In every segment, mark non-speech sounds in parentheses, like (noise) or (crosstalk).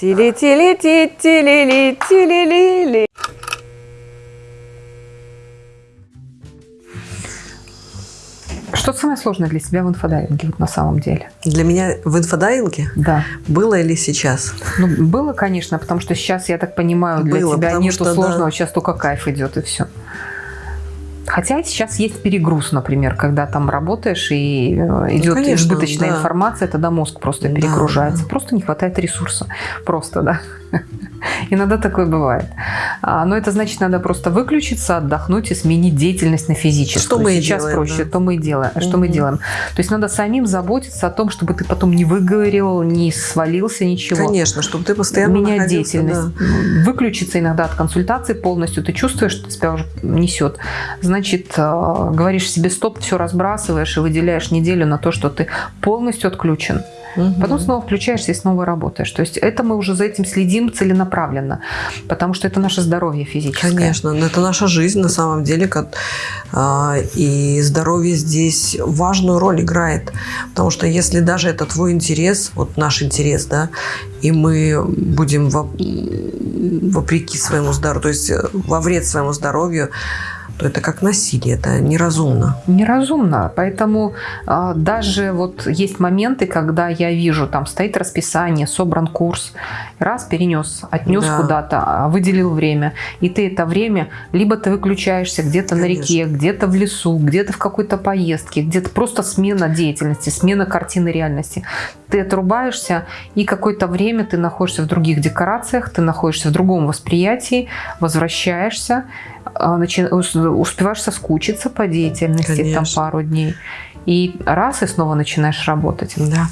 Тили-тили-ти-тили-ли-тили-ли-ли. Что самое сложное для тебя в инфодайвинге вот на самом деле? Для меня в инфодайвинге Да. было или сейчас? Ну, было, конечно, потому что сейчас, я так понимаю, для Было, тебя нету что, сложного, да. сейчас только кайф идет и все. Хотя сейчас есть перегруз, например, когда там работаешь и э, идет конечно, избыточная да. информация, тогда мозг просто Да, перегружается. да. Просто не хватает ресурса. Просто, да. (laughs) Иногда такое бывает. А, Но это значит, надо просто выключиться, отдохнуть и сменить деятельность на физическую. Что мы Сейчас делаем, проще, да. то мы и делаем. Что мы делаем? То есть надо самим заботиться о том, чтобы ты потом не выгорел, не свалился, ничего Конечно, чтобы ты постоянно менять деятельность, да. выключиться иногда от консультации полностью, ты чувствуешь, что тебя уже несет. Значит, э, говоришь себе стоп, все разбрасываешь и выделяешь неделю на то, что ты полностью отключен. Мгм. Потом снова включаешься и снова работаешь. То есть это мы уже за этим следим целенаправленно, потому что это наше здоровье физическое. Конечно, но это наша жизнь на самом деле, как- и здоровье здесь важную роль играет, потому что если даже это твой интерес, вот наш интерес, да, и мы будем во- вопреки своему здоровью, то есть э, во вред своему здоровью, то это как насилие, это неразумно. Неразумно. Поэтому а, даже вот есть моменты, когда я вижу, там стоит расписание, собран курс, раз перенес, отнес Да. куда-то, а, выделил время, и ты это время, либо ты выключаешься где-то на реке, где-то в лесу, где-то в какой-то поездке, где-то просто смена деятельности, смена картины реальности. Ты отрубаешься, и какое-то время ты находишься в других декорациях, ты находишься в другом восприятии, возвращаешься, а, начи- ус- успеваешь соскучиться по деятельности там Конечно. пару дней. И раз, и снова начинаешь работать. Да.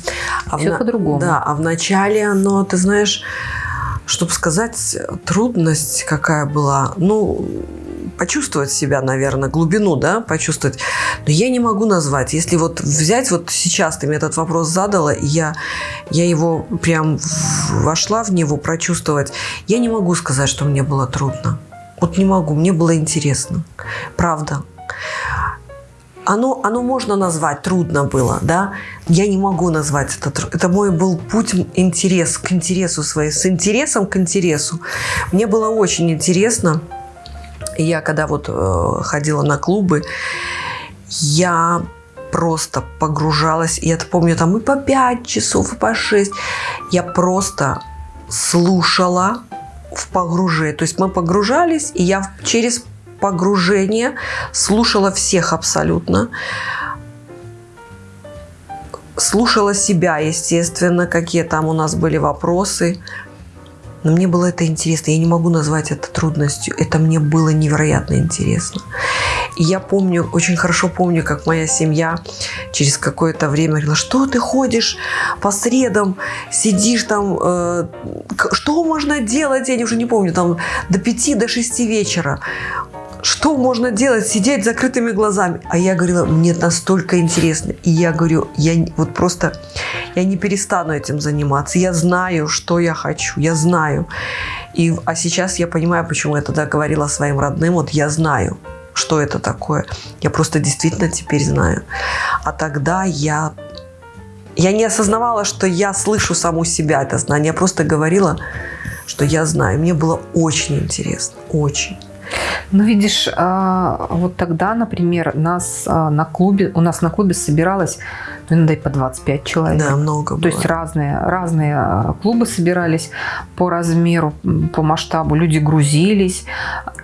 А в Всё на- по-другому. Да, а в начале оно, ты знаешь, чтобы сказать, трудность какая была, ну, почувствовать себя, наверное, глубину, да, почувствовать. Но я не могу назвать. Если вот взять, вот сейчас ты мне этот вопрос задала, и я, я его прям вошла в него прочувствовать, я не могу сказать, что мне было трудно. Вот не могу, мне было интересно. Правда. Оно, оно можно назвать, трудно было, да? Я не могу назвать это. Это мой был путь интерес к интересу своей, с интересом к интересу. Мне было очень интересно. Я когда вот э, ходила на клубы, я просто погружалась. Я помню там и по 5 часов, и по 6. Я просто слушала в погружении. То есть мы погружались, и я через погружение слушала всех абсолютно. Слушала себя, естественно, какие там у нас были вопросы. Но мне было это интересно. Я не могу назвать это трудностью. Это мне было невероятно интересно. И я помню, очень хорошо помню, как моя семья через какое-то время говорила, что ты ходишь по средам, сидишь там, э, что можно делать, я уже не помню, там до 5, до 6 вечера. Что можно делать? Сидеть с закрытыми глазами. А я говорила, мне настолько интересно. И я говорю, я вот просто, я не перестану этим заниматься. Я знаю, что я хочу. Я знаю. И, а сейчас я понимаю, почему я тогда говорила своим родным. Вот я знаю, что это такое. Я просто действительно теперь знаю. А тогда я я не осознавала, что я слышу саму себя, это знание. Я просто говорила, что я знаю. Мне было очень интересно. Очень. Ну, видишь, а, вот тогда, например, нас а, на клубе, у нас на клубе собиралось, ну, иногда и по 25 человек. Да, много было. То есть разные, разные а, клубы собирались по размеру, по масштабу. Люди грузились.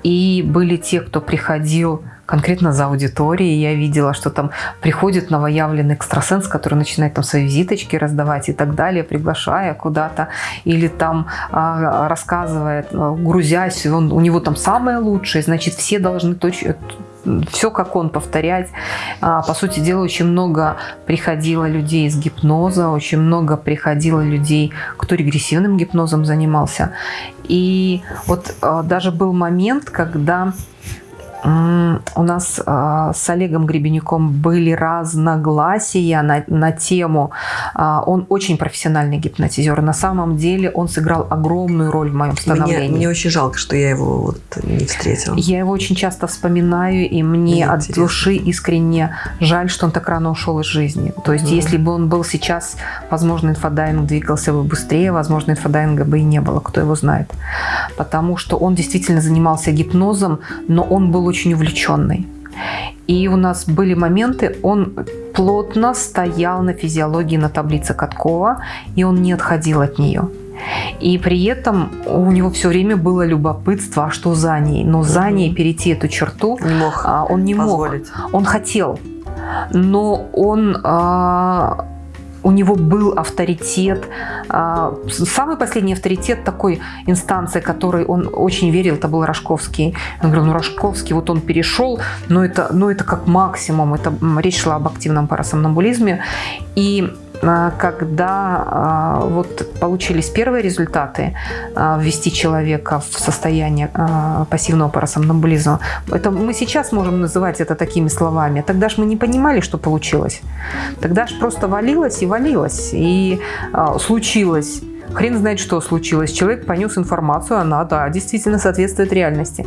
И были те, кто приходил конкретно за аудиторией. Я видела, что там приходит новоявленный экстрасенс, который начинает там свои визиточки раздавать и так далее, приглашая куда-то. Или там а, рассказывает, а, грузясь, он, у него там самое лучшее, значит, все должны точно все как он повторять. А, По сути дела, очень много приходило людей из гипноза, очень много приходило людей, кто регрессивным гипнозом занимался. И вот а, даже был момент, когда у нас э, с Олегом Гребенюком были разногласия на, на тему. Э, он очень профессиональный гипнотизер. На самом деле он сыграл огромную роль в моем становлении. Мне, мне очень жалко, что я его вот не встретила. Я его очень часто вспоминаю, и мне, мне от интересно. души искренне жаль, что он так рано ушел из жизни. То есть, mm. если бы он был сейчас, возможно, инфодайвинг двигался бы быстрее, возможно, инфодайвинга бы и не было, кто его знает. Потому что он действительно занимался гипнозом, но он был очень увлеченный. И у нас были моменты, он плотно стоял на физиологии на таблице Каткова, и он не отходил от нее. И при этом у него все время было любопытство, а что за ней. Но за ней перейти эту черту не мог а, он не позволить. мог. Он хотел, но он а, у него был авторитет. А, самый последний авторитет такой инстанции, которой он очень верил, это был Рожковский. Он говорил, ну Рожковский, вот он перешел, но это, но это как максимум. Это речь шла об активном парасомнамбулизме. И когда а, вот получились первые результаты а, ввести человека в состояние пассивного парасомнамбулизма, это мы сейчас можем называть это такими словами. Тогда же мы не понимали, что получилось. Тогда же просто валилось и валилось. И случилось Хрен знает, что случилось. Человек понес информацию, она, да, действительно соответствует реальности.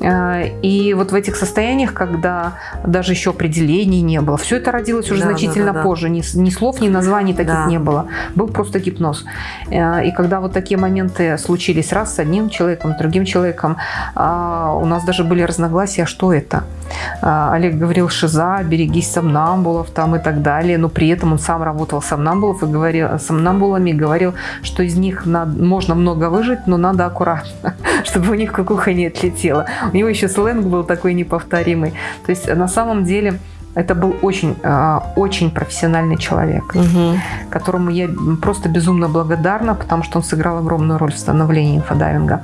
Э, и вот в этих состояниях, когда даже еще определений не было, все это родилось уже да, значительно да, да, позже. Ни, ни слов, ни названий таких да. не было. Был просто гипноз. Э, и когда вот такие моменты случились раз с одним человеком, с другим человеком, а, у нас даже были разногласия, что это. А, Олег говорил, шиза, берегись сомнамбулов там и так далее. Но при этом он сам работал сомнамбулов и говорил, сомнамбулами и говорил, что из них надо, можно много выжить, но надо аккуратно, (laughs) чтобы у них кукуха не отлетела. У него еще сленг был такой неповторимый. То есть на самом деле это был очень, а, очень профессиональный человек, угу. которому я просто безумно благодарна, потому что он сыграл огромную роль в становлении инфодайвинга.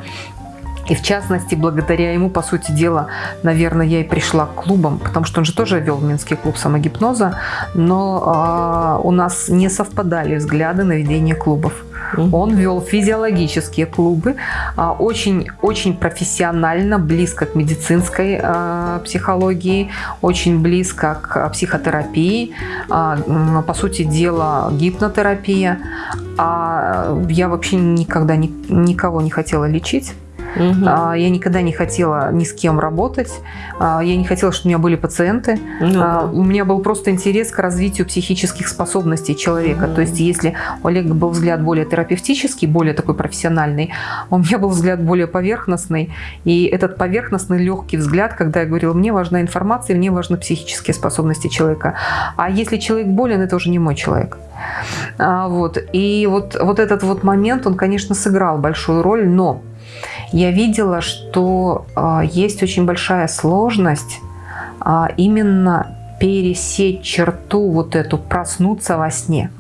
И в частности, благодаря ему, по сути дела, наверное, я и пришла к клубам, потому что он же тоже вел Минский клуб самогипноза, но э, у нас не совпадали взгляды на ведение клубов. Он вел физиологические клубы, очень-очень профессионально, близко к медицинской а, психологии, очень близко к психотерапии, а, по сути дела гипнотерапия. А я вообще никогда никого не хотела лечить. Угу. Я никогда не хотела ни с кем работать. Я не хотела, чтобы у меня были пациенты. Угу. У меня был просто интерес к развитию психических способностей человека. Угу. То есть, если у Олега был взгляд более терапевтический, более такой профессиональный, у меня был взгляд более поверхностный. И этот поверхностный легкий взгляд, когда я говорила, мне важна информация, мне важны психические способности человека. А если человек болен, это уже не мой человек. Вот. И вот, вот этот вот момент, он, конечно, сыграл большую роль, но я видела, что э, есть очень большая сложность э, именно пересечь черту вот эту, проснуться во сне.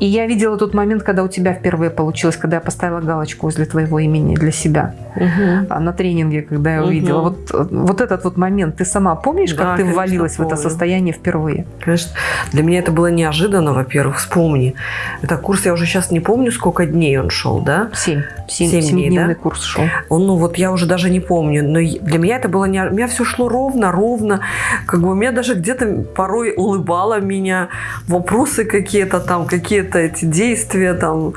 И я видела тот момент, когда у тебя впервые получилось, когда я поставила галочку возле твоего имени для себя угу. на тренинге, когда я увидела. Угу. Вот, вот этот вот момент, ты сама помнишь, как да, ты конечно, ввалилась помню. в это состояние впервые? Конечно. Для меня это было неожиданно, во-первых, вспомни. Это курс, я уже сейчас не помню, сколько дней он шел, да? Семь. Семь, Семь дней, да? курс шел. Он, ну вот я уже даже не помню, но для меня это было не... У меня все шло ровно, ровно. Как бы у меня даже где-то порой улыбало меня вопросы какие-то там, какие-то эти действия там.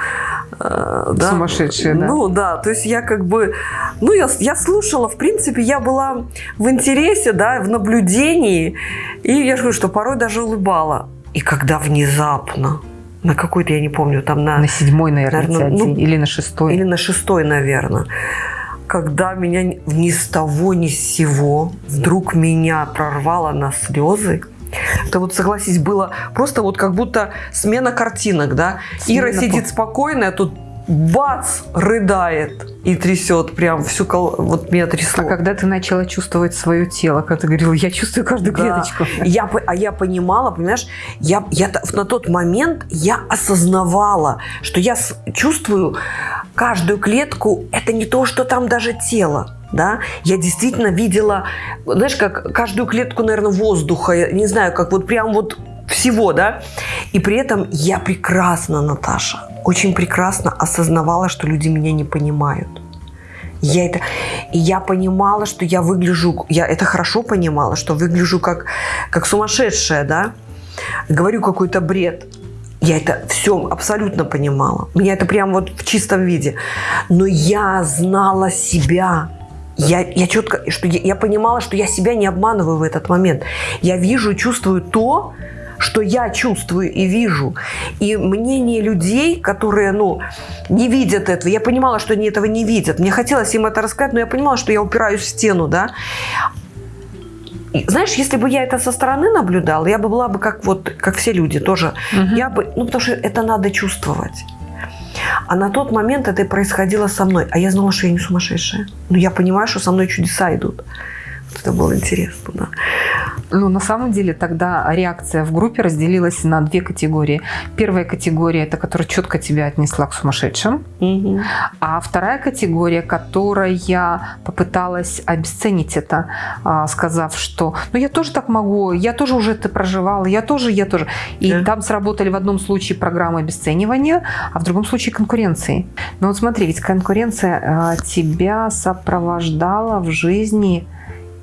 Э, да. Сумасшедшие, да. Ну да, то есть я как бы, ну я, я слушала, в принципе, я была в интересе, да, в наблюдении, и я же говорю, что порой даже улыбала. И когда внезапно, на какой-то, я не помню, там на... На седьмой, наверное, наверное ну, или на шестой. Или на шестой, наверное. Когда меня ни с того, ни с сего вдруг меня прорвало на слезы, это вот, согласись, было просто вот как будто смена картинок, да? Смена Ира сидит спокойная, тут бац, рыдает и трясет прям всю, кол... вот меня трясло. А когда ты начала чувствовать свое тело, когда ты говорила, я чувствую каждую да. клеточку. Я, а я понимала, понимаешь, я, я на тот момент я осознавала, что я чувствую каждую клетку, это не то, что там даже тело да, я действительно видела, знаешь, как каждую клетку, наверное, воздуха, не знаю, как вот прям вот всего, да, и при этом я прекрасно, Наташа, очень прекрасно осознавала, что люди меня не понимают. Я это, и я понимала, что я выгляжу, я это хорошо понимала, что выгляжу как, как сумасшедшая, да, говорю какой-то бред. Я это все абсолютно понимала. Меня это прям вот в чистом виде. Но я знала себя. Я, я четко, что я, я понимала, что я себя не обманываю в этот момент. Я вижу и чувствую то, что я чувствую и вижу. И мнение людей, которые, ну, не видят этого, я понимала, что они этого не видят. Мне хотелось им это рассказать, но я понимала, что я упираюсь в стену, да. И, знаешь, если бы я это со стороны наблюдала, я бы была бы как вот, как все люди тоже. Угу. Я бы, ну, потому что это надо чувствовать. А на тот момент это происходило со мной. А я знала, что я не сумасшедшая. Но я понимаю, что со мной чудеса идут. Это было интересно, да. Ну, на самом деле тогда реакция в группе разделилась на две категории. Первая категория – это которая четко тебя отнесла к сумасшедшим. Угу. А вторая категория, которая попыталась обесценить это, а, сказав, что ну я тоже так могу, я тоже уже это проживала, я тоже, я тоже. И да. там сработали в одном случае программы обесценивания, а в другом случае конкуренции. Но вот смотри, ведь конкуренция а, тебя сопровождала в жизни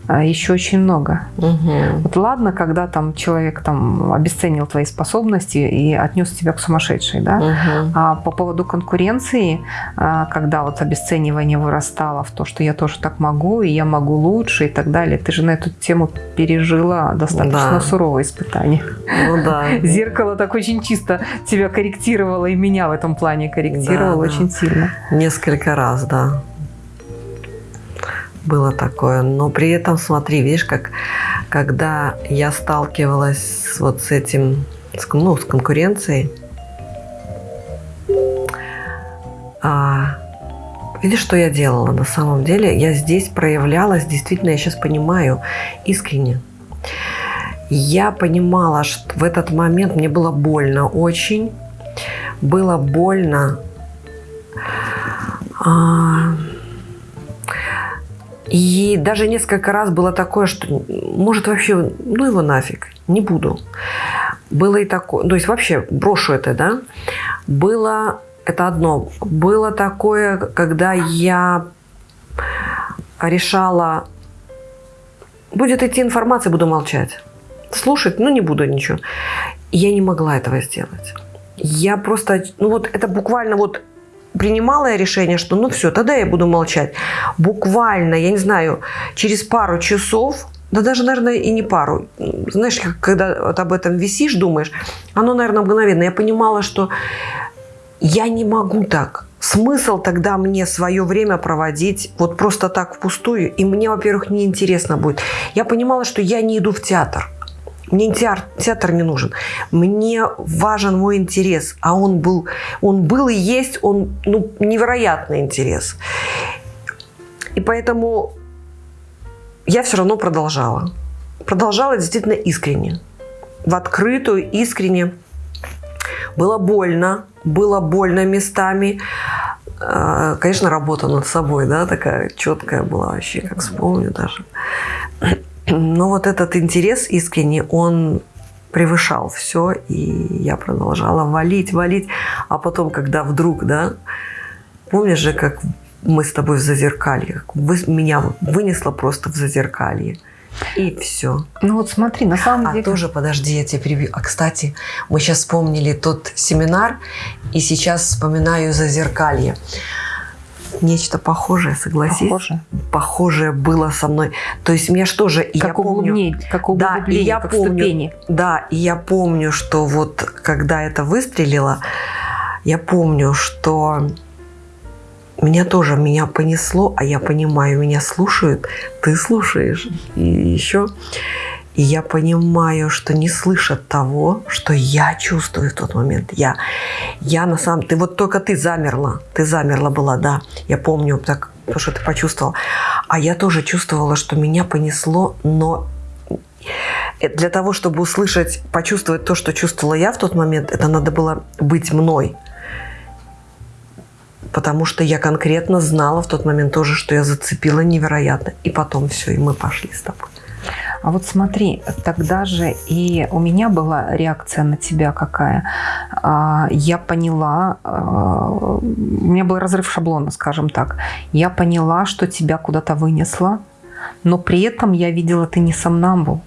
еще очень много. Угу. Вот ладно, когда там человек там обесценил твои способности и отнес тебя к сумасшедшей, да. Угу. А по поводу конкуренции, а, когда вот обесценивание вырастало в то, что я тоже так могу, и я могу лучше и так далее, ты же на эту тему пережила достаточно да. суровое испытание. Ну да. (laughs) Зеркало так очень чисто тебя корректировало и меня в этом плане корректировало да, очень да. сильно. Несколько раз, да было такое. Но при этом, смотри, видишь, как когда я сталкивалась вот с этим, с, ну, с конкуренцией, а, видишь, что я делала на самом деле? Я здесь проявлялась, действительно, я сейчас понимаю, искренне. Я понимала, что в этот момент мне было больно очень. Было больно. А, и даже несколько раз было такое, что может вообще, ну его нафиг, не буду. Было и такое, то есть вообще брошу это, да. Было, это одно, было такое, когда я решала, будет идти информация, буду молчать. Слушать, ну не буду ничего. я не могла этого сделать. Я просто, ну вот это буквально вот принимала я решение, что ну все, тогда я буду молчать. Буквально, я не знаю, через пару часов, да даже, наверное, и не пару. Знаешь, когда вот об этом висишь, думаешь, оно, наверное, мгновенно. Я понимала, что я не могу так. Смысл тогда мне свое время проводить вот просто так впустую. И мне, во-первых, неинтересно будет. Я понимала, что я не иду в театр. Мне театр, театр не нужен. Мне важен мой интерес. А он был, он был и есть, он ну, невероятный интерес. И поэтому я все равно продолжала. Продолжала действительно искренне. В открытую, искренне. Было больно, было больно местами. А, конечно, работа над собой, да, такая четкая была вообще, как вспомню даже. Но вот этот интерес искренний, он превышал все, и я продолжала валить, валить. А потом, когда вдруг, да, помнишь же, как мы с тобой в зазеркалье, вы, меня вынесло просто в зазеркалье. И все. Ну вот смотри, на самом а деле... А тоже, подожди, я тебя перебью. А, кстати, мы сейчас вспомнили тот семинар, и сейчас вспоминаю зазеркалье нечто похожее, согласись? Похоже. Похожее было со мной. То есть меня что же, как я помню, как да, и я как помню, ступени. Да, и я помню, что вот когда это выстрелило, я помню, что меня тоже меня понесло, а я понимаю, меня слушают, ты слушаешь, и еще и я понимаю, что не слышат того, что я чувствую в тот момент. Я, я на самом... Ты вот только ты замерла. Ты замерла была, да. Я помню, так, то, что ты почувствовал. А я тоже чувствовала, что меня понесло, но для того, чтобы услышать, почувствовать то, что чувствовала я в тот момент, это надо было быть мной. Потому что я конкретно знала в тот момент тоже, что я зацепила невероятно. И потом все, и мы пошли с тобой. А вот смотри, тогда же и у меня была реакция на тебя какая. А, я поняла, а, у меня был разрыв шаблона, скажем так. Я поняла, что тебя куда-то вынесло, но при этом я видела, ты не сомнамбул.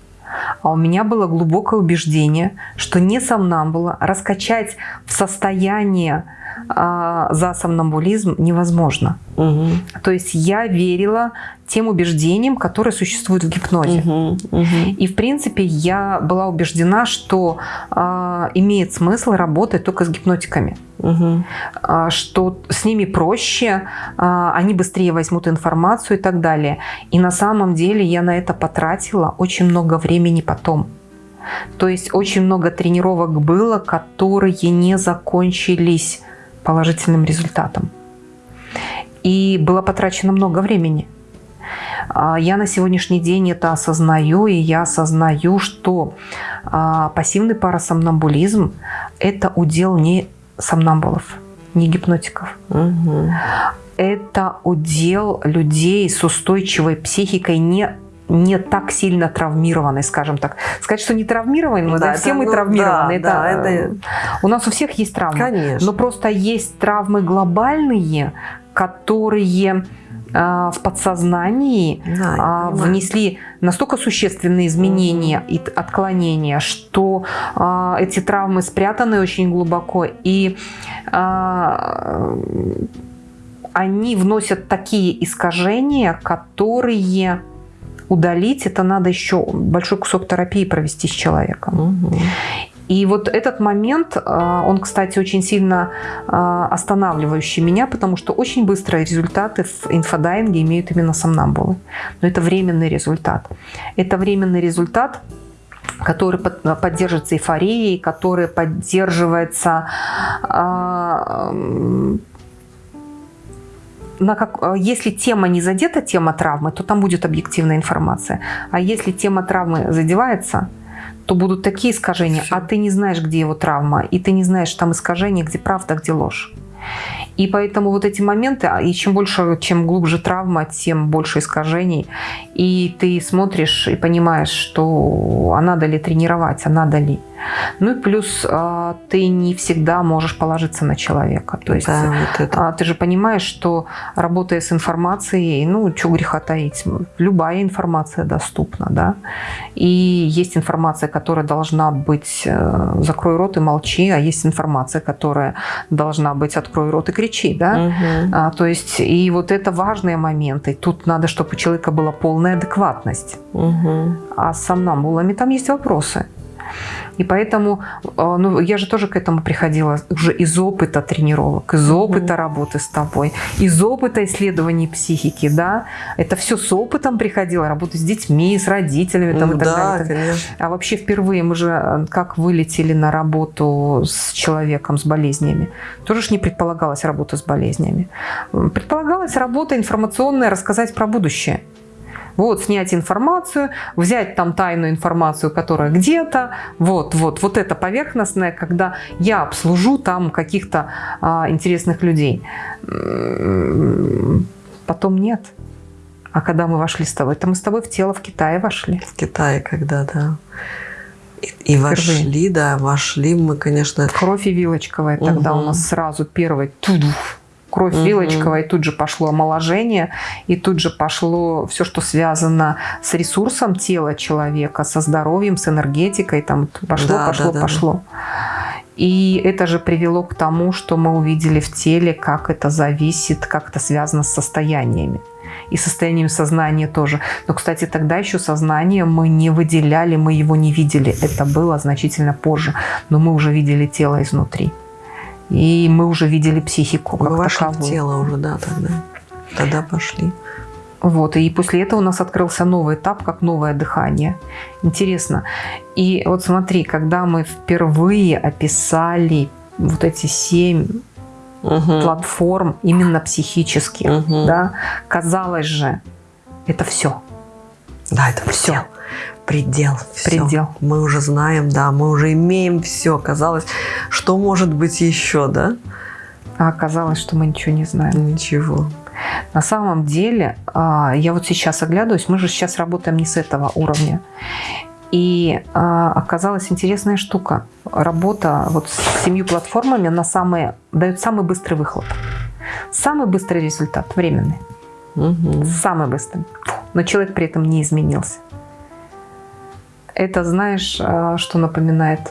А у меня было глубокое убеждение, что не сомнамбула раскачать в состояние а, за сомнамбулизм невозможно. Угу. То есть я верила тем убеждениям, которые существуют в гипнозе. Угу, угу. И, в принципе, я была убеждена, что э, имеет смысл работать только с гипнотиками. Угу. Э, что с ними проще, э, они быстрее возьмут информацию и так далее. И на самом деле я на это потратила очень много времени потом. То есть очень много тренировок было, которые не закончились положительным результатом. И было потрачено много времени. А, я на сегодняшний день это осознаю, и я осознаю, что а, пассивный парасомнамбулизм – это удел не сомнамбулов, не гипнотиков. Угу. Это удел людей с устойчивой психикой, не не так сильно травмированной, скажем так. Сказать, что не травмированы, да, да все мы ну, травмированы. Да, это, да, это... У нас у всех есть травмы. Конечно. Но просто есть травмы глобальные, которые а, в подсознании да, а, внесли настолько существенные изменения и отклонения, что а, эти травмы спрятаны очень глубоко, и они вносят такие искажения, которые удалить, это надо еще большой кусок терапии провести с человеком. Угу. И вот этот момент, а, он, кстати, очень сильно а, останавливающий меня, потому что очень быстрые результаты в инфодайинге имеют именно сомнамбулы. Но это временный результат. Это временный результат, который поддерживается эйфорией, который поддерживается а, на как, если тема не задета, тема травмы, то там будет объективная информация. А если тема травмы задевается, то будут такие искажения, Все. а ты не знаешь, где его травма, и ты не знаешь там искажения, где правда, где ложь. И поэтому вот эти моменты, а, и чем больше, чем глубже травма, тем больше искажений. И ты смотришь и понимаешь, что а надо ли тренировать, а надо ли. Ну и плюс а, ты не всегда можешь положиться на человека. То есть да, вот это. ты же понимаешь, что работая с информацией, ну, что греха таить, любая информация доступна, да. И есть информация, которая должна быть э, «закрой рот и молчи», а есть информация, которая должна быть «открой рот и кричи», да. Угу. А, то есть и вот это важные моменты. Тут надо, чтобы у человека была полная адекватность. Угу. А с сомнамбулами там есть вопросы. И поэтому, э, ну, я же тоже к этому приходила уже из опыта тренировок, из опыта mm работы с тобой, из опыта исследований психики, да. Это все с опытом приходило, работать с детьми, с родителями там, ну, и так да, далее. Конечно. А вообще впервые мы же э, как вылетели на работу с человеком с болезнями. Тоже ж не предполагалась работа с болезнями. Предполагалась работа информационная, рассказать про будущее. Вот, снять информацию, взять там тайную информацию, которая где-то, вот, вот, вот это поверхностное, когда я обслужу там каких-то а, интересных людей. Потом нет. А когда мы вошли с тобой, то мы с тобой в тело в Китае вошли. В Китае когда, да. И, и вошли, да, вошли мы, конечно... Кровь и вилочковая тогда угу. у нас сразу первый тудуф кровь угу. вилочковая, и тут же пошло омоложение, и тут же пошло все, что связано с ресурсом тела человека, со здоровьем, с энергетикой, там пошло, да, пошло, да, пошло. Да. И это же привело к тому, что мы увидели в теле, как это зависит, как это связано с состояниями. И состоянием сознания тоже. Но, кстати, тогда еще сознание мы не выделяли, мы его не видели. Это было значительно позже. Но мы уже видели тело изнутри. И мы уже видели психику как Мы таковую. тело уже, да, тогда. Тогда пошли. Вот, и после этого у нас открылся новый этап, как новое дыхание. Интересно. И вот смотри, когда мы впервые описали вот эти семь угу. платформ именно психических, угу. да, казалось же, это все. Да, это все предел. Все. Предел. Мы уже знаем, да, мы уже имеем все. Казалось, что может быть еще, да? А оказалось, что мы ничего не знаем. Ничего. На самом деле, а, я вот сейчас оглядываюсь, мы же сейчас работаем не с этого уровня. И а, оказалась интересная штука. Работа вот с семью платформами, она самая, дает самый быстрый выхлоп. Самый быстрый результат, временный. Угу. Самый быстрый. Но человек при этом не изменился. Это, знаешь, а, что напоминает?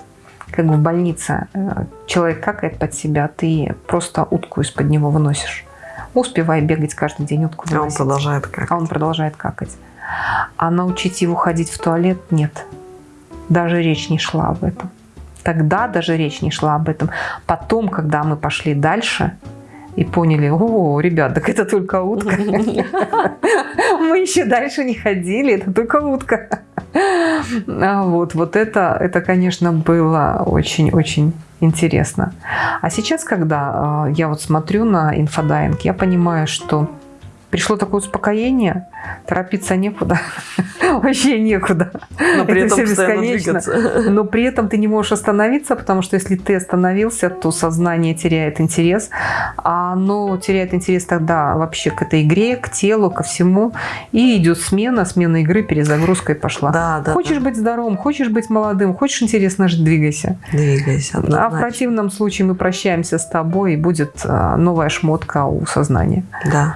Как в больнице э, человек какает под себя, ты просто утку из-под него выносишь. Успевай бегать каждый день утку А он выносить. продолжает как. А он продолжает какать. А научить его ходить в туалет нет. Даже речь не шла об этом. Тогда даже речь не шла об этом. Потом, когда мы пошли дальше и поняли, о, ребят, так это только утка. (laughs) Мы еще дальше не ходили, это только утка. А Вот, вот это, это, конечно, было очень-очень интересно. А сейчас, когда э, я вот смотрю на инфодайвинг, я понимаю, что пришло такое успокоение, торопиться некуда, (laughs) вообще некуда. Но при Это этом бесконечно. Но при этом ты не можешь остановиться, потому что если ты остановился, то сознание теряет интерес. А оно теряет интерес тогда вообще к этой игре, к телу, ко всему. И идет смена, смена игры, перезагрузка и пошла. Да, да. Хочешь быть здоровым, хочешь быть молодым, хочешь интересно жить, двигайся. да. Двигайся. А в однозначно. противном случае мы прощаемся с тобой, и будет а, новая шмотка у сознания. Да.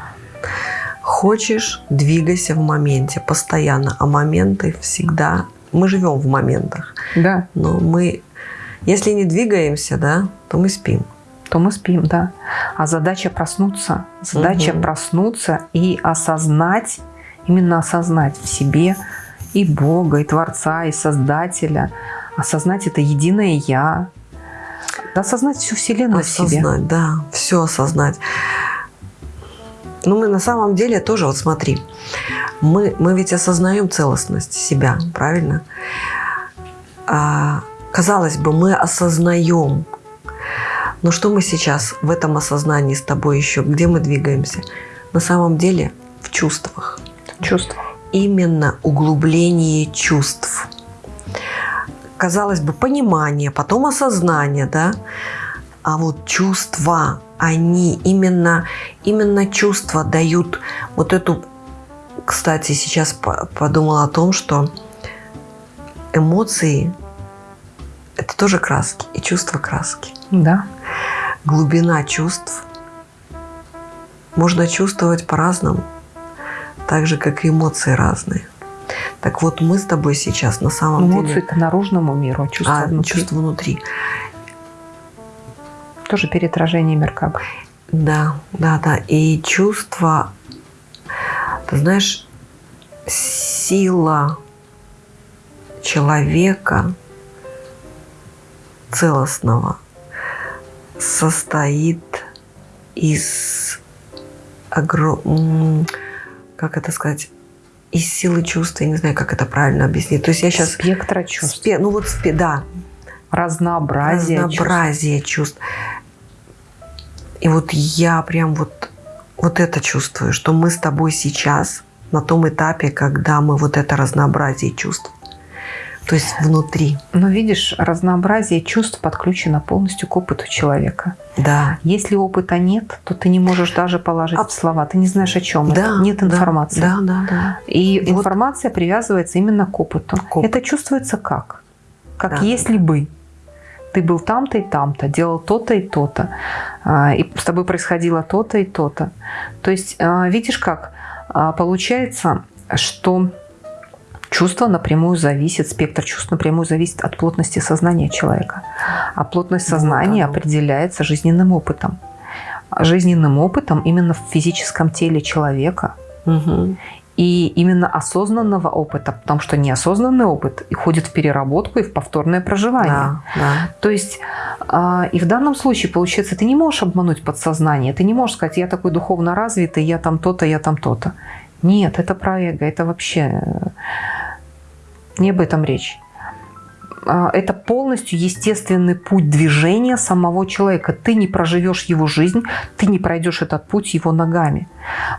Хочешь, двигайся в моменте постоянно. А моменты всегда... Мы живем в моментах. Да, Но мы... Если не двигаемся, да, то мы спим. то мы спим, да. А задача проснуться. Задача Мгм. проснуться и осознать, именно осознать в себе и Бога, и Творца, и Создателя. Осознать это единое Я. Осознать всю Вселенную в себе. Осознать, да, все осознать. Ну, мы на самом деле тоже, вот смотри, мы, мы ведь осознаем целостность себя, правильно? А, казалось бы, мы осознаем. Но что мы сейчас в этом осознании с тобой еще, где мы двигаемся? На самом деле в чувствах. Чувство. Именно углубление чувств. Казалось бы, понимание, потом осознание, да? А вот чувства, они именно, именно чувства дают вот эту... Кстати, сейчас по- подумала о том, что эмоции – это тоже краски, и чувства краски. Да. Глубина чувств можно чувствовать по-разному, так же, как и эмоции разные. Так вот, мы с тобой сейчас на самом Эмоции деле... это наружному миру, а чувство А, внутри. чувство внутри. Тоже переотражение Меркаба. Да, да, да. И чувство, ты знаешь, сила человека целостного состоит из огром... как это сказать? Из силы чувства, я не знаю, как это правильно объяснить. То есть я сейчас... Спектра чувств. ну вот, спе- да, Разнообразие чувств. разнообразие чувств. И вот я прям вот, вот это чувствую, что мы с тобой сейчас на том этапе, когда мы вот это разнообразие чувств. То есть внутри. Но видишь, разнообразие чувств подключено полностью к опыту человека. Да. Если опыта нет, то ты не можешь даже положить А- в слова. Ты не знаешь, о чем Да, это. Нет да, информации. Да, да, да. И Вот. информация привязывается именно к опыту. К опыту. Это чувствуется как? Как Да. если бы ты был там-то и там-то, делал то-то и то-то, а, и с тобой происходило то-то и то-то. То есть, а, видишь как, А, получается, что чувство напрямую зависит, спектр чувств напрямую зависит от плотности сознания человека. А плотность Вот сознания определяется жизненным опытом. Жизненным опытом именно в физическом теле человека Мгм. И именно осознанного опыта, потому что неосознанный опыт и ходит в переработку и в повторное проживание. Да, да. То есть а, и в данном случае, получается, ты не можешь обмануть подсознание, ты не можешь сказать, я такой духовно развитый, я там то-то, я там то-то. Нет, это про эго, это вообще э, не об этом речь. А, Это полностью естественный путь движения самого человека. Ты не проживешь его жизнь, ты не пройдешь этот путь его ногами.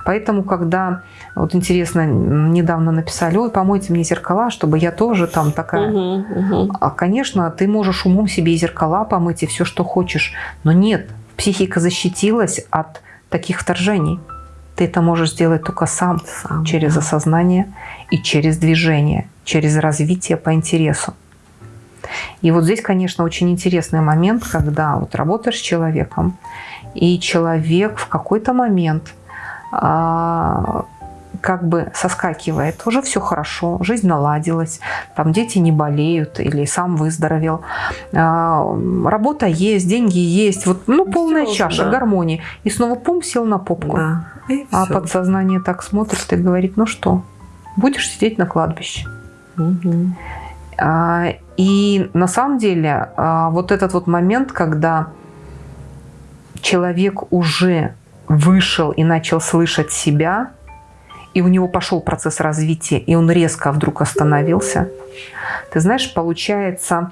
Поэтому, когда, вот интересно, недавно написали, ой, помойте мне зеркала, чтобы я тоже там такая. Мгм, мгм. А, конечно, ты можешь умом себе и зеркала помыть, и все, что хочешь. Но нет, психика защитилась от таких вторжений. Ты это можешь сделать только сам, сам через да. осознание и через движение, через развитие по интересу. И вот здесь, конечно, очень интересный момент, когда вот работаешь с человеком, и человек в какой-то момент а, как бы соскакивает, уже все хорошо, жизнь наладилась, там дети не болеют или сам выздоровел, а, работа есть, деньги есть, вот ну полная все, чаша, да. гармонии. И снова пум сел на попку. Да. а все. подсознание так смотрит и говорит, ну что, будешь сидеть на кладбище. Угу. И на самом деле а, вот этот вот момент, когда человек уже вышел и начал слышать себя, и у него пошел процесс развития, и он резко вдруг остановился, ты знаешь, получается,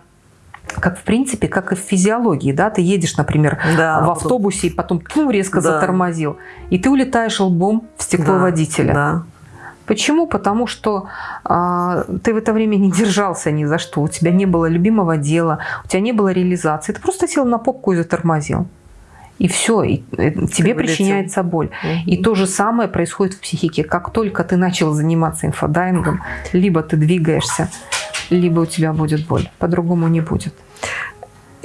как в принципе, как и в физиологии, да, ты едешь, например, да, в автобусе, и потом пум, резко да. затормозил, и ты улетаешь лбом в стекло да, водителя. Да. Почему? Потому что э, ты в это время не держался ни за что, у тебя не было любимого дела, у тебя не было реализации, ты просто сел на попку и затормозил. И все, и э, тебе причиняется боль. Угу. И то же самое происходит в психике. Как только ты начал заниматься инфодайвингом, либо ты двигаешься, либо у тебя будет боль. По-другому не будет.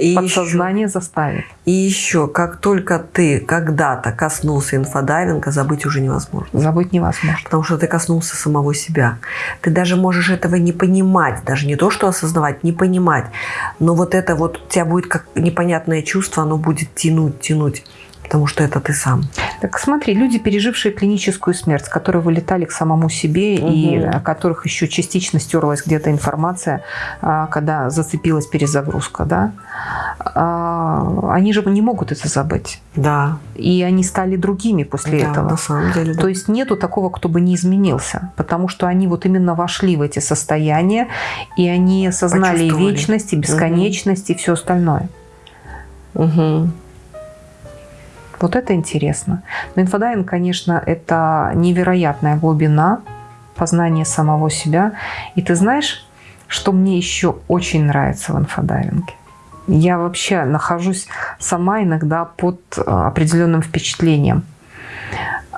И Подсознание еще, заставит. И еще, как только ты когда-то коснулся инфодайвинга, забыть уже невозможно. Забыть невозможно. Потому что ты коснулся самого себя. Ты даже можешь этого не понимать, даже не то, что осознавать, не понимать. Но вот это вот у тебя будет как непонятное чувство, оно будет тянуть, тянуть потому что это ты сам. Так смотри, люди, пережившие клиническую смерть, которые вылетали к самому себе угу. и о которых еще частично стерлась где-то информация, а, когда зацепилась перезагрузка, да, а, они же не могут это забыть. Да. И они стали другими после да, этого. на самом деле, да. То есть нету такого, кто бы не изменился, потому что они вот именно вошли в эти состояния, и они осознали вечность, и бесконечность, угу. и все остальное. Угу. Вот это интересно. Но инфодайвинг, конечно, это невероятная глубина познания самого себя. И ты знаешь, что мне еще очень нравится в инфодайвинге? Я вообще нахожусь сама иногда под э, определенным впечатлением.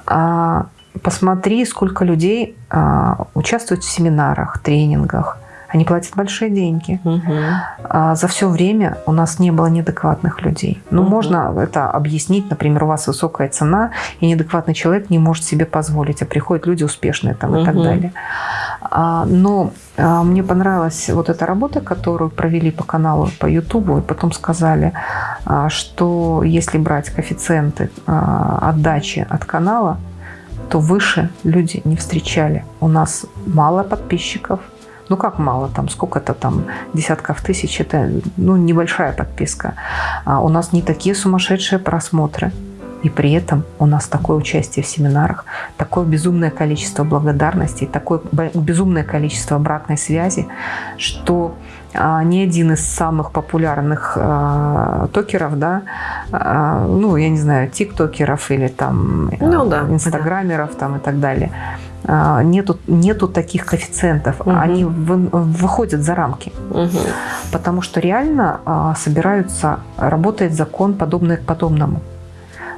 А, посмотри, сколько людей а, участвуют в семинарах, тренингах, они платят большие деньги. Угу. А за все время у нас не было неадекватных людей. Ну, угу. можно это объяснить. Например, у вас высокая цена, и неадекватный человек не может себе позволить, а приходят люди успешные там, угу. и так далее. А, но а, мне понравилась вот эта работа, которую провели по каналу, по Ютубу, и потом сказали, а, что если брать коэффициенты а, отдачи от канала, то выше люди не встречали. У нас мало подписчиков, ну как мало, там сколько-то там десятков тысяч, это ну, небольшая подписка. А у нас не такие сумасшедшие просмотры. И при этом у нас такое участие в семинарах, такое безумное количество благодарностей, такое безумное количество обратной связи, что а, ни один из самых популярных а, токеров, да, а, ну, я не знаю, тиктокеров или там ну, да, инстаграмеров да. там и так далее, нету, нету таких коэффициентов. Угу. Они вы, выходят за рамки. Угу. Потому что реально а, собираются, работает закон, подобный к подобному.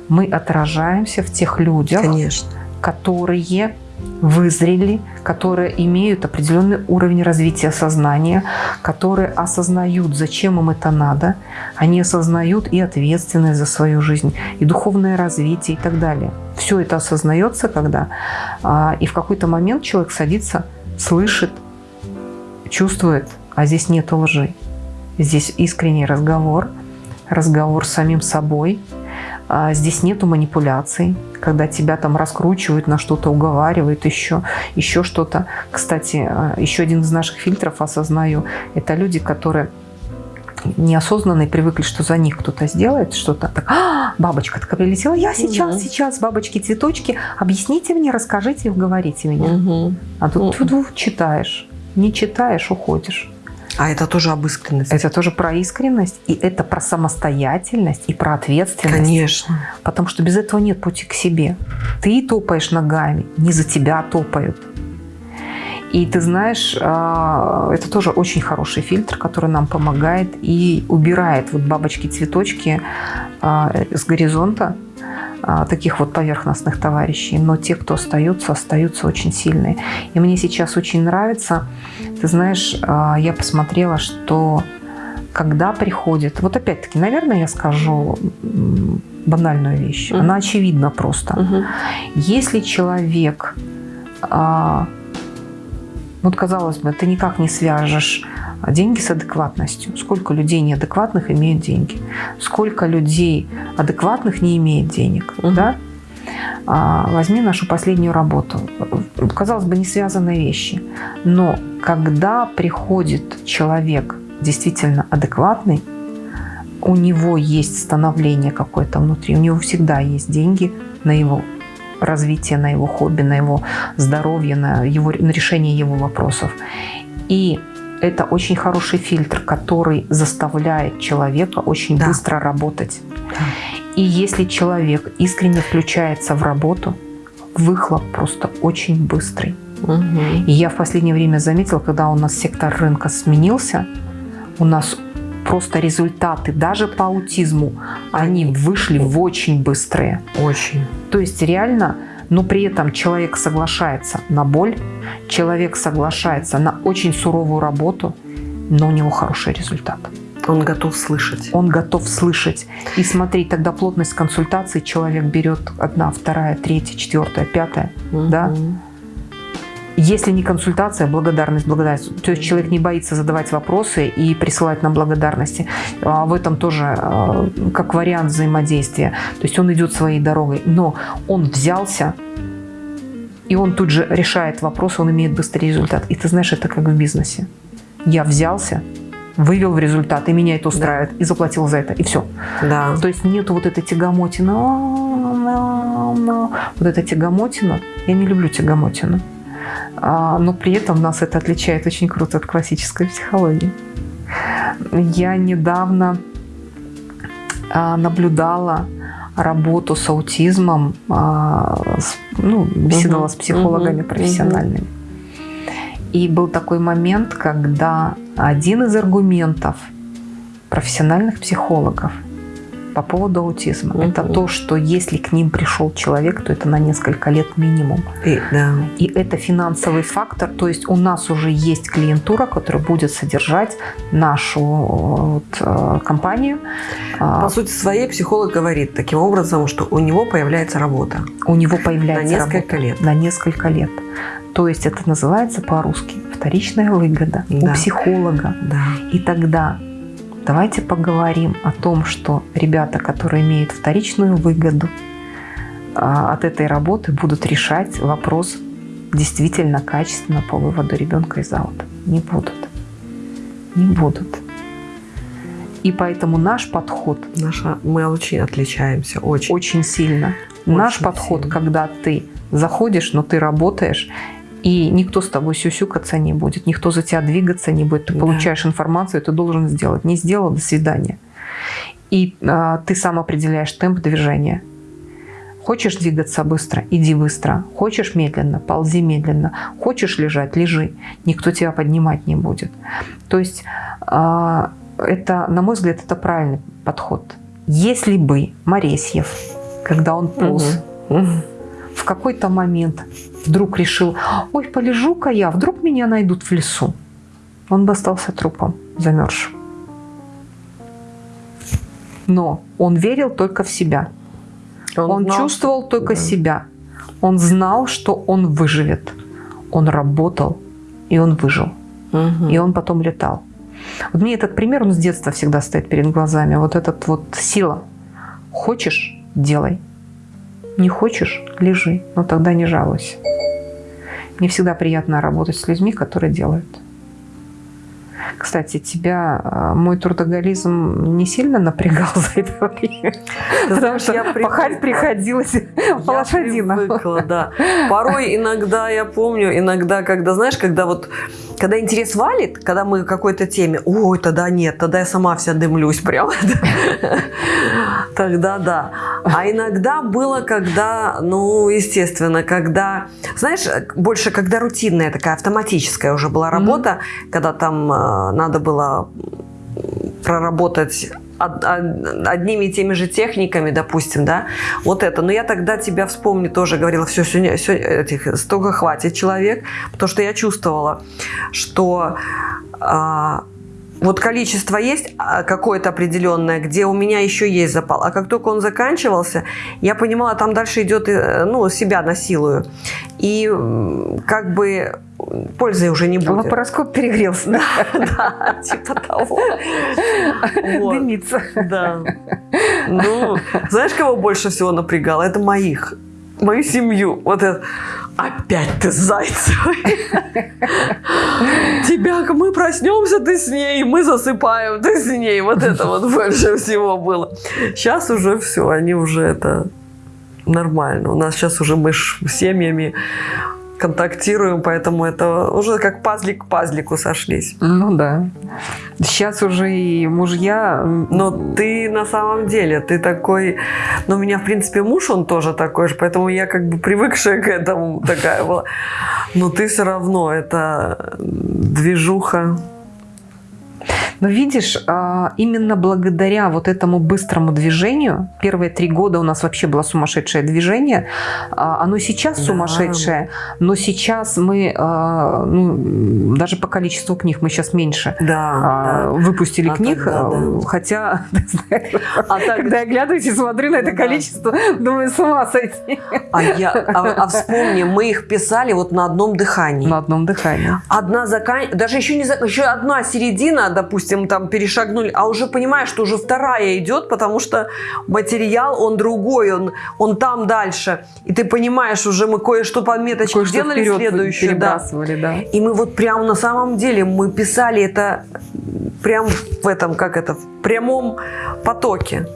Мы отражаемся в тех людях, Конечно. которые вызрели, которые имеют определенный уровень развития сознания, которые осознают, зачем им это надо, они осознают и ответственность за свою жизнь, и духовное развитие и так далее. Все это осознается, когда а, и в какой-то момент человек садится, слышит, чувствует, а здесь нет лжи. Здесь искренний разговор, разговор с самим собой – здесь нету манипуляций, когда тебя там раскручивают, на что-то уговаривают, еще, еще что-то. Кстати, а, еще один из наших фильтров, осознаю, это люди, которые неосознанно привыкли, что за них кто-то сделает что-то. Так, а, бабочка такая прилетела, я сейчас, угу. сейчас, бабочки, цветочки, объясните мне, расскажите, уговорите меня. Угу. А тут угу. читаешь, не читаешь, уходишь. А это тоже об искренности. Это тоже про искренность, и это про самостоятельность, и про ответственность. Конечно. Потому что без этого нет пути к себе. Ты топаешь ногами, не за тебя топают. И ты знаешь, а, это тоже очень хороший фильтр, который нам помогает и убирает вот бабочки-цветочки а, с горизонта таких вот поверхностных товарищей, но те, кто остаются, остаются очень сильные. И мне сейчас очень нравится, ты знаешь, а, я посмотрела, что когда приходит, вот опять-таки, наверное, я скажу банальную вещь, mm-hmm. она очевидна просто. Mm-hmm. Если человек, а, вот казалось бы, ты никак не свяжешь деньги с адекватностью. Сколько людей неадекватных имеют деньги? Сколько людей адекватных не имеет денег? Угу. Да? А, возьми нашу последнюю работу. Казалось бы, не связанные вещи. Но когда приходит человек действительно адекватный, у него есть становление какое-то внутри, у него всегда есть деньги на его развитие, на его хобби, на его здоровье, на, его, на решение его вопросов. И это очень хороший фильтр, который заставляет человека очень да. быстро работать. Да. И если человек искренне включается в работу, выхлоп просто очень быстрый. Угу. И я в последнее время заметила, когда у нас сектор рынка сменился, у нас просто результаты даже по аутизму, они вышли в очень быстрые. Очень. То есть реально но при этом человек соглашается на боль, человек соглашается на очень суровую работу, но у него хороший результат. Он готов слышать. Он готов слышать. И смотри, тогда плотность консультации человек берет одна, вторая, третья, четвертая, пятая. Угу. Да? Если не консультация, благодарность, благодарность. То есть человек не боится задавать вопросы и присылать нам благодарности. А в этом тоже а, как вариант взаимодействия. То есть он идет своей дорогой, но он взялся, и он тут же решает вопрос, он имеет быстрый результат. И ты знаешь, это как в бизнесе. Я взялся, вывел в результат, и меня это устраивает, да. и заплатил за это, и все. Да. То есть нету вот этой тягомотины. Вот эта тягомотина. Я не люблю тягомотину. А, но при этом нас это отличает очень круто от классической психологии. Я недавно а, наблюдала работу с аутизмом, а, ну, беседовала угу, с психологами угу, профессиональными. Угу. И был такой момент, когда один из аргументов профессиональных психологов – по поводу аутизма. Угу. Это то, что если к ним пришел человек, то это на несколько лет минимум. И, да. И это финансовый фактор. То есть у нас уже есть клиентура, которая будет содержать нашу вот, э, компанию. А, по сути своей психолог говорит таким образом, что у него появляется работа. У него появляется на несколько работа лет. На несколько лет. То есть это называется по-русски вторичная выгода да. у психолога. Да. И тогда Давайте поговорим о том, что ребята, которые имеют вторичную выгоду а, от этой работы, будут решать вопрос действительно качественно по выводу ребенка из аута. Не будут. Не будут. И поэтому наш подход... Наша, мы очень отличаемся, очень. Очень сильно. Очень наш подход, сильно. когда ты заходишь, но ты работаешь, и никто с тобой сюсюкаться не будет, никто за тебя двигаться не будет. Ты да. получаешь информацию, ты должен сделать. Не сделал, до свидания. И а, ты сам определяешь темп движения. Хочешь двигаться быстро, иди быстро. Хочешь медленно, ползи медленно. Хочешь лежать, лежи. Никто тебя поднимать не будет. То есть а, это, на мой взгляд, это правильный подход. Если бы Моресьев, когда он полз, угу в какой-то момент вдруг решил, ой, полежу-ка я, вдруг меня найдут в лесу. Он бы остался трупом, замерзшим. Но он верил только в себя. Он, он знал, чувствовал что... только да. себя. Он знал, что он выживет. Он работал, и он выжил. Угу. И он потом летал. Вот мне этот пример, он с детства всегда стоит перед глазами. Вот этот вот сила. Хочешь – делай. Не хочешь – лежи, но тогда не жалуйся. Мне всегда приятно работать с людьми, которые делают. Кстати, тебя а, мой трудоголизм не сильно напрягал (laughs) за это время? Потому что пахать (laughs) приходилось по лошадинам. да. Порой иногда, я помню, иногда, когда, знаешь, когда вот когда интерес валит, когда мы к какой-то теме, ой, тогда нет, тогда я сама вся дымлюсь прям. (laughs) Тогда да. А иногда было, когда, ну, естественно, когда, знаешь, больше когда рутинная такая автоматическая уже была работа, когда там э, надо было проработать одними и теми же техниками, допустим, да, вот это. Но я тогда тебя вспомню, тоже говорила, все, сегодня, все этих, столько хватит человек, потому что я чувствовала, что а, вот количество есть а, какое-то определенное, где у меня еще есть запал. А как только он заканчивался, я понимала, там дальше идет, э, ну, себя насилую. И как бы пользы уже не будет. Лапароскоп перегрелся. Да, (laughs) да, типа того. Дымится. Да. Ну, знаешь, кого больше всего напрягало? Это моих. Мою семью. Вот это. Опять ты с Зайцевой. Тебя, мы проснемся, ты с ней, мы засыпаем, ты с ней. Вот это вот больше всего было. Сейчас уже все, они уже это нормально. У нас сейчас уже мы с семьями контактируем, поэтому это уже как пазлик к пазлику сошлись. Ну да. Сейчас уже и мужья... Но ты на самом деле, ты такой... Ну, у меня, в принципе, муж, он тоже такой же, поэтому я как бы привыкшая к этому такая была. Но ты все равно, это движуха но видишь, а, именно благодаря вот этому быстрому движению, первые три года у нас вообще было сумасшедшее движение, а, оно сейчас сумасшедшее, но сейчас мы, а, ну, даже по количеству книг мы сейчас меньше да, выпустили а книг, тогда, да. хотя, (laughs) а так, когда я оглядываюсь и смотрю на это да. количество, думаю, с ума сойти. А, я, а, а вспомни, мы их писали вот на одном дыхании. На одном дыхании. Одна закан... даже еще не еще одна середина, допустим, там перешагнули, а уже понимаешь, что уже вторая идет, потому что материал, он другой, он, он там дальше. И ты понимаешь, уже мы кое-что по меточке кое сделали следующую. Да. да. И мы вот прям на самом деле, мы писали это прям в этом, как это, в прямом потоке.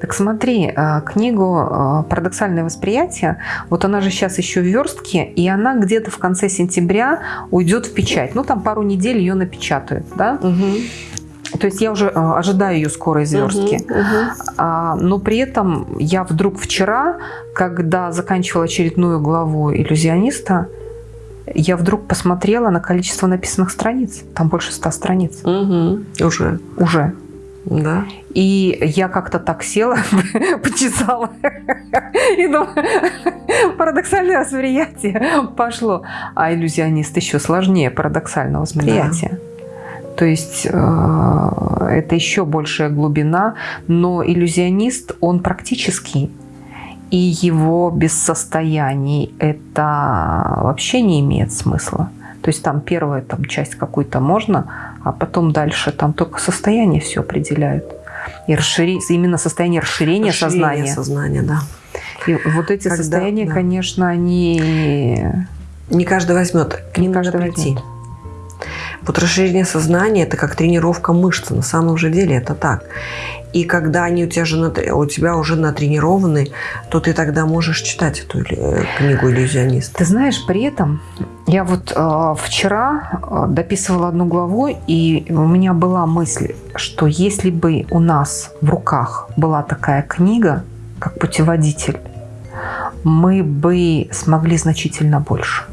Так смотри, э, книгу э, «Парадоксальное восприятие», вот она же сейчас еще в верстке, и она где-то в конце сентября уйдет в печать. Ну, там пару недель ее напечатают, да? Угу. То есть я уже э, ожидаю ее скорой зверстки. Uh -huh, uh -huh. А, но при этом я вдруг вчера, когда заканчивала очередную главу иллюзиониста, я вдруг посмотрела на количество написанных страниц. Там больше ста страниц. Угу. Уже. Уже. Да. И я как-то так села, (laughs) почесала. (laughs) И думаю, (laughs) парадоксальное восприятие пошло. А иллюзионист еще сложнее парадоксального восприятия. Да. То есть э, это еще большая глубина, но иллюзионист, он практический, и его без состояний это вообще не имеет смысла. То есть там первая там, часть какую-то можно, а потом дальше там только состояние все определяет. И расшири... именно состояние расширения, расширение сознания. сознания, да. И вот эти Когда, состояния, да. конечно, они... Не каждый возьмет, к ним надо прийти. Возьмет. Вот расширение сознания – это как тренировка мышц. На самом же деле это так. И когда они у тебя, же, у тебя уже натренированы, то ты тогда можешь читать эту э, книгу «Иллюзионист». Ты знаешь, при этом я вот э, вчера э, дописывала одну главу, и у меня была мысль, что если бы у нас в руках была такая книга, как путеводитель, мы бы смогли значительно больше,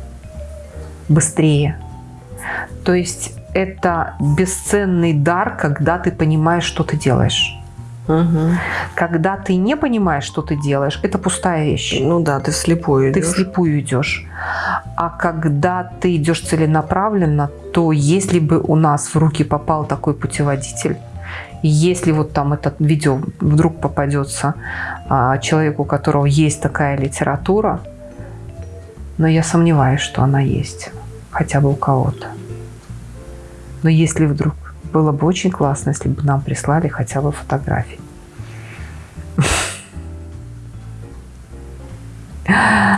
быстрее, то есть это бесценный дар, когда ты понимаешь, что ты делаешь. Угу. Когда ты не понимаешь, что ты делаешь, это пустая вещь. Ну да, ты вслепую идешь. Ты вслепую идешь. А когда ты идешь целенаправленно, то если бы у нас в руки попал такой путеводитель, если вот там это видео вдруг попадется а, человеку, у которого есть такая литература, но я сомневаюсь, что она есть хотя бы у кого-то. Но если вдруг, было бы очень классно, если бы нам прислали хотя бы фотографии. (laughs)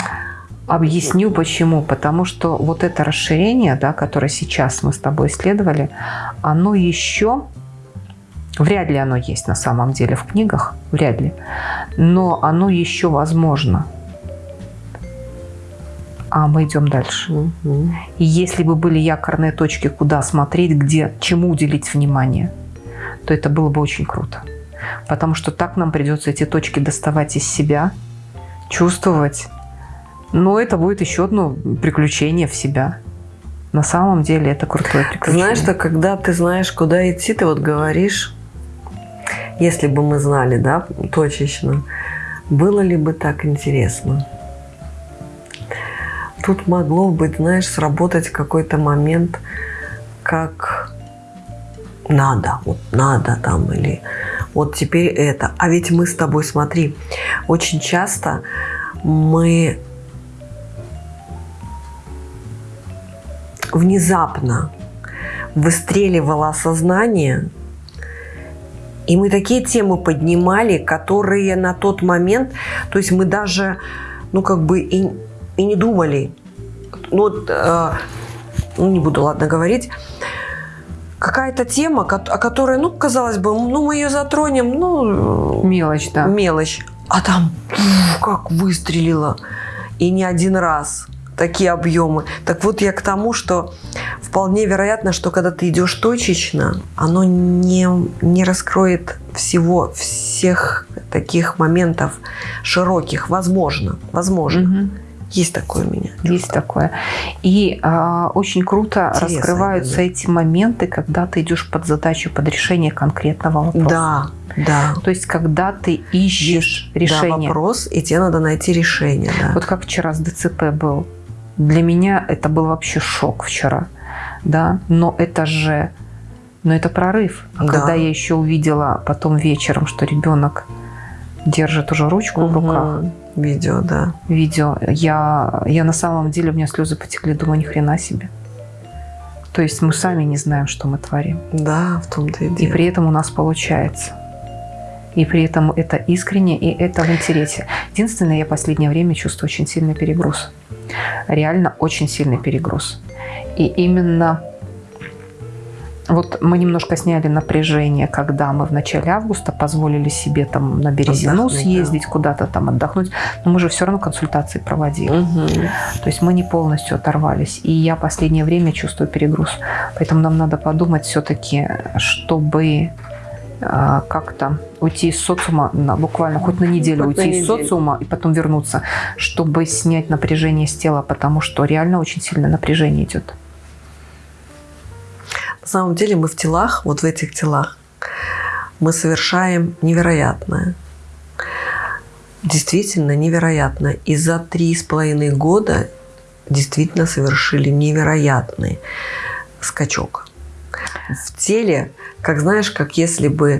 Объясню почему. Потому что вот это расширение, да, которое сейчас мы с тобой исследовали, оно еще, вряд ли оно есть на самом деле в книгах, вряд ли, но оно еще возможно а мы идем дальше. Угу. И если бы были якорные точки, куда смотреть, где, чему уделить внимание, то это было бы очень круто. Потому что так нам придется эти точки доставать из себя, чувствовать. Но это будет еще одно приключение в себя. На самом деле это крутое приключение. Знаешь, что когда ты знаешь, куда идти, ты вот говоришь, если бы мы знали, да, точечно, было ли бы так интересно? Тут могло быть, знаешь, сработать какой-то момент, как надо, вот надо там, или вот теперь это. А ведь мы с тобой, смотри, очень часто мы внезапно выстреливало осознание, и мы такие темы поднимали, которые на тот момент, то есть мы даже, ну как бы и, и не думали. Ну, вот, э, ну не буду, ладно, говорить. Какая-то тема, о которой, ну, казалось бы, ну, мы ее затронем, ну... Мелочь, да. Мелочь. А там как выстрелило. И не один раз такие объемы. Так вот я к тому, что вполне вероятно, что когда ты идешь точечно, оно не, не раскроет всего, всех таких моментов широких. Возможно, возможно. Угу. Есть такое у меня. Есть такое. И а, очень круто Интересно, раскрываются эти моменты, когда ты идешь под задачу, под решение конкретного вопроса. Да, да. То есть, когда ты ищешь Есть, решение. Да, вопрос, и тебе надо найти решение. Да. Вот как вчера с ДЦП был. Для меня это был вообще шок вчера. Да? Но это же но это прорыв. А да. когда я еще увидела потом вечером, что ребенок держит уже ручку угу. в руках. Видео, да. Видео. Я, я на самом деле, у меня слезы потекли, думаю, ни хрена себе. То есть мы сами не знаем, что мы творим. Да, в том-то и дело. И при этом у нас получается. И при этом это искренне, и это в интересе. Единственное, я в последнее время чувствую очень сильный перегруз. Реально очень сильный перегруз. И именно вот мы немножко сняли напряжение, когда мы в начале августа позволили себе там на Березину отдохнуть, съездить, да. куда-то там отдохнуть, но мы же все равно консультации проводили. Угу. То есть мы не полностью оторвались. И я последнее время чувствую перегруз. Поэтому нам надо подумать все-таки, чтобы а, как-то уйти из социума, на, буквально хоть на неделю хоть уйти на из неделю. социума и потом вернуться, чтобы снять напряжение с тела, потому что реально очень сильно напряжение идет. На самом деле мы в телах, вот в этих телах, мы совершаем невероятное. Действительно невероятно. И за три с половиной года действительно совершили невероятный скачок. В теле, как знаешь, как если бы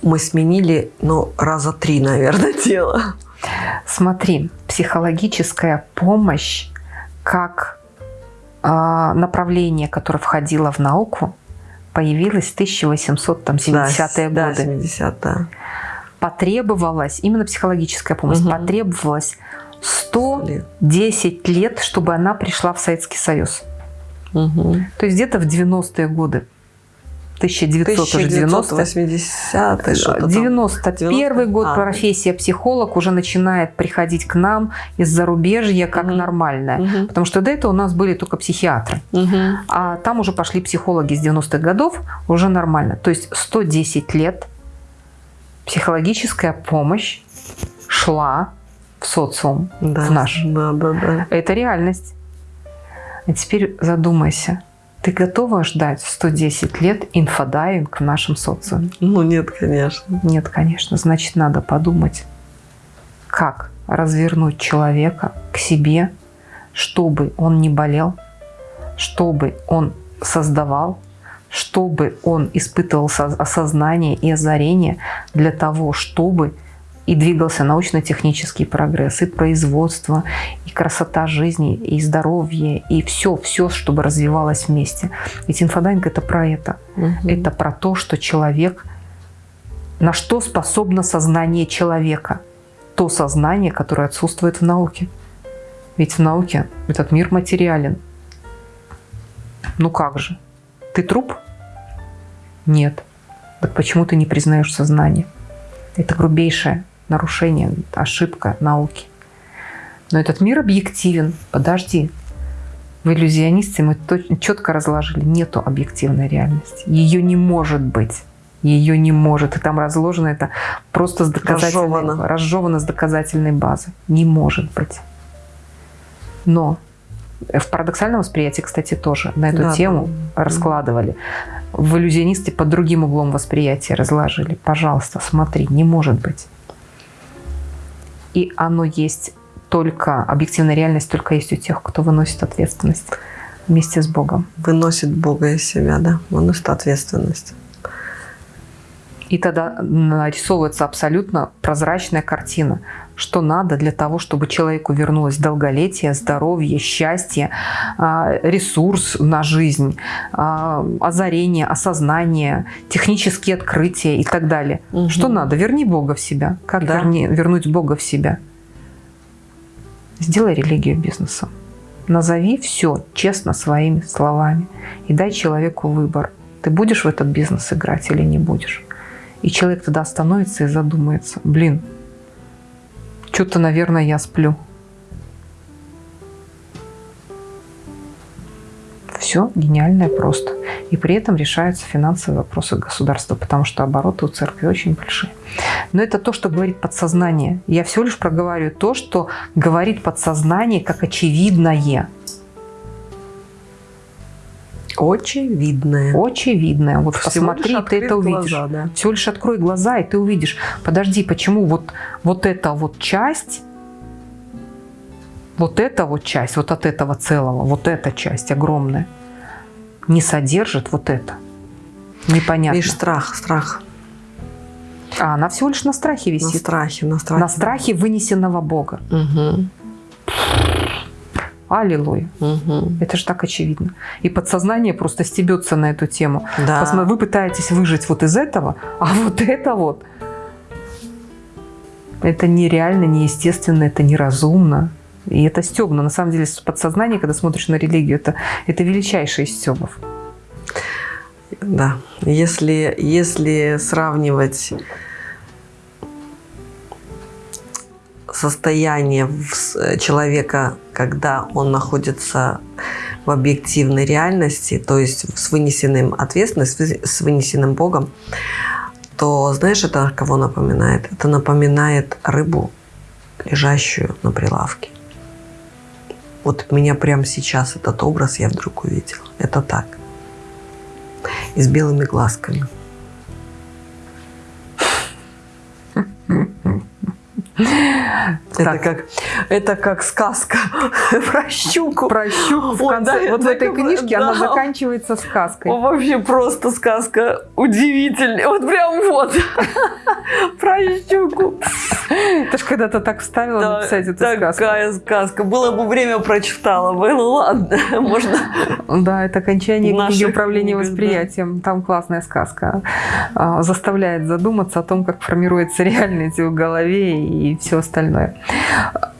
мы сменили, ну, раза три, наверное, (laughs) тело. Смотри, психологическая помощь как направление, которое входило в науку, появилось в 1870-е да, годы. Да, 70 да. Потребовалась, именно психологическая помощь, угу. потребовалось 110 лет, чтобы она пришла в Советский Союз. Угу. То есть где-то в 90-е годы. 1990 80 91 год а, профессия психолог уже начинает приходить к нам из зарубежья как угу. нормальная. Угу. Потому что до этого у нас были только психиатры. Угу. А там уже пошли психологи с 90-х годов, уже нормально. То есть 110 лет психологическая помощь шла в социум, да, в наш. Да, да, да. Это реальность. А теперь задумайся – ты готова ждать 110 лет инфодайвинг в нашем социуме? Ну, нет, конечно. Нет, конечно. Значит, надо подумать, как развернуть человека к себе, чтобы он не болел, чтобы он создавал, чтобы он испытывал осознание и озарение для того, чтобы и двигался научно-технический прогресс, и производство, и красота жизни, и здоровье, и все, все, чтобы развивалось вместе. Ведь инфодайинг – это про это. Угу. Это про то, что человек, на что способно сознание человека. То сознание, которое отсутствует в науке. Ведь в науке этот мир материален. Ну как же? Ты труп? Нет. Так почему ты не признаешь сознание? Это грубейшее нарушение, ошибка науки. Но этот мир объективен. Подожди. В иллюзионисте мы четко разложили. Нету объективной реальности. Ее не может быть. Ее не может. И там разложено это просто с доказательной, разжевано. разжевано с доказательной базы. Не может быть. Но в парадоксальном восприятии, кстати, тоже на эту да, тему да. раскладывали. в иллюзионисте под другим углом восприятия разложили. Пожалуйста, смотри, не может быть. И оно есть только, объективная реальность только есть у тех, кто выносит ответственность вместе с Богом. Выносит Бога из себя, да, выносит ответственность. И тогда нарисовывается абсолютно прозрачная картина, что надо для того, чтобы человеку вернулось долголетие, здоровье, счастье, а, ресурс на жизнь, а, озарение, осознание, технические открытия и так далее. Угу. Что надо? Верни Бога в себя. Как да. верни, вернуть Бога в себя? Сделай религию бизнесом. Назови все честно своими словами и дай человеку выбор. Ты будешь в этот бизнес играть или не будешь? И человек тогда остановится и задумается. Блин, что-то, наверное, я сплю. Все гениальное просто. И при этом решаются финансовые вопросы государства, потому что обороты у церкви очень большие. Но это то, что говорит подсознание. Я всего лишь проговариваю то, что говорит подсознание как очевидное. Очевидное. Очевидное. Вот Всего посмотри, ты это увидишь. Глаза, да. Всего лишь открой глаза, и ты увидишь. Подожди, почему вот, вот эта вот часть, вот эта вот часть, вот от этого целого, вот эта часть огромная, не содержит вот это? Непонятно. Видишь, страх, страх. А она всего лишь на страхе висит. На страхе, на страхе. На страхе вынесенного Бога. Угу. Аллилуйя. Угу. Это же так очевидно. И подсознание просто стебется на эту тему. Да. Вы пытаетесь выжить вот из этого, а вот это вот. Это нереально, неестественно, это неразумно. И это стебно. На самом деле, подсознание, когда смотришь на религию, это, это величайший из стебов. Да. Если, если сравнивать состояние э, человека, когда он находится в объективной реальности, то есть с вынесенным ответственностью, с вынесенным Богом, то знаешь, это кого напоминает? Это напоминает рыбу, лежащую на прилавке. Вот меня прямо сейчас этот образ я вдруг увидела. Это так. И с белыми глазками. (laughs) Это как, это как сказка (laughs) про щуку. Про щуку. В конце, да, вот в этой книжке да. она заканчивается сказкой. О, вообще просто сказка удивительная. Вот прям вот. (laughs) Про щуку. Ты же когда-то так вставила да, написать эту такая сказку. Такая сказка. Было бы время, прочитала бы. Ну ладно, (laughs) можно. Да, это окончание книги управления восприятием. Там классная сказка. А, заставляет задуматься о том, как формируется реальность в голове и и все остальное.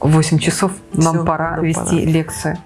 8 часов нам Все, пора вести пора. лекцию.